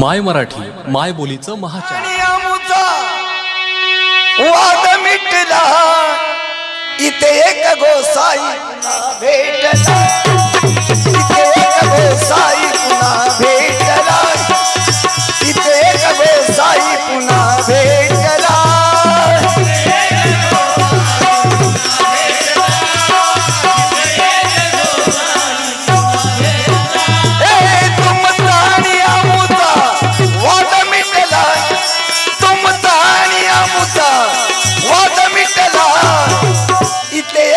माय मराठी माय बोलीचं महाचॅनल वाद मिटला. इथे एक गोसाई भेटला. इथे एक गोसाई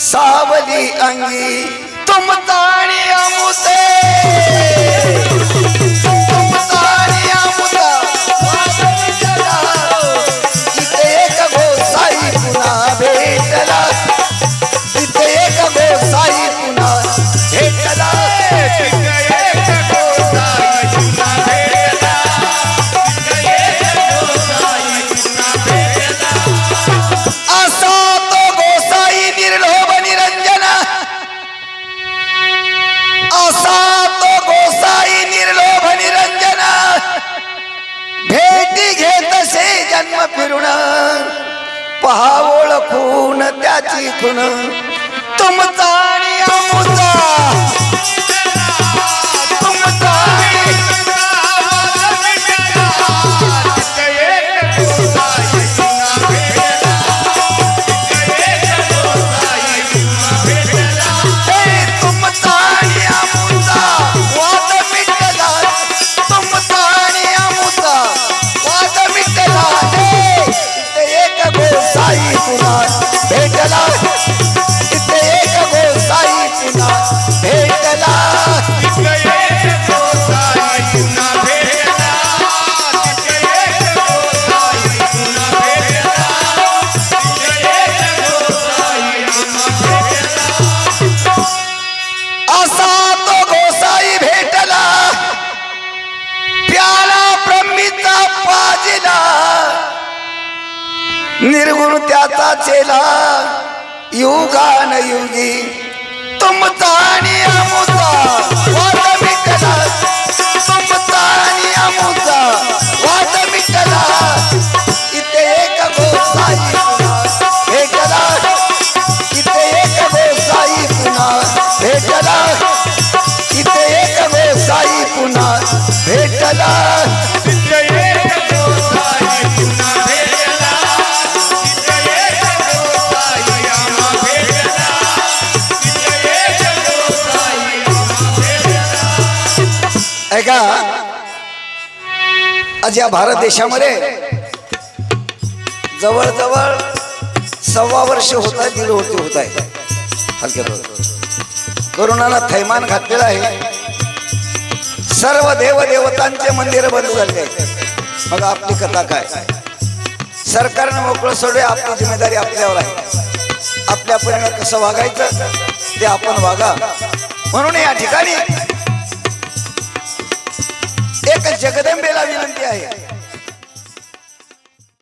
सावली अंगी तुम ताणी अमुते गोसा तो गोसाई निर्लोभ निरंजन। भेटी घेतसे जन्म फिरून। पहा ओळखून त्याची खुण तुमचा आणि भेटला असा तो गोसाई भेटला. प्याला ब्रह्मीचा पाजिला. निर्गुण त्याचा चेला. युगान युगी तुमचा ऐका आज या भारत देशामध्ये जवळजवळ सव्वा वर्ष होत आहे दीड होते होत आहे हलक्या करोनाला थैमान घातलेलं आहे. सर्व देव देवतांचे मंदिर बंद झाले आहेत. मग आपली कथा काय? सरकारनं मोकळं सोडे आपली जिम्मेदारी आपल्यावर आहे. आपल्या परीने कसं वागायचं ते आपण वागा. म्हणून या ठिकाणी एक जगदंबेला विनंती आहे.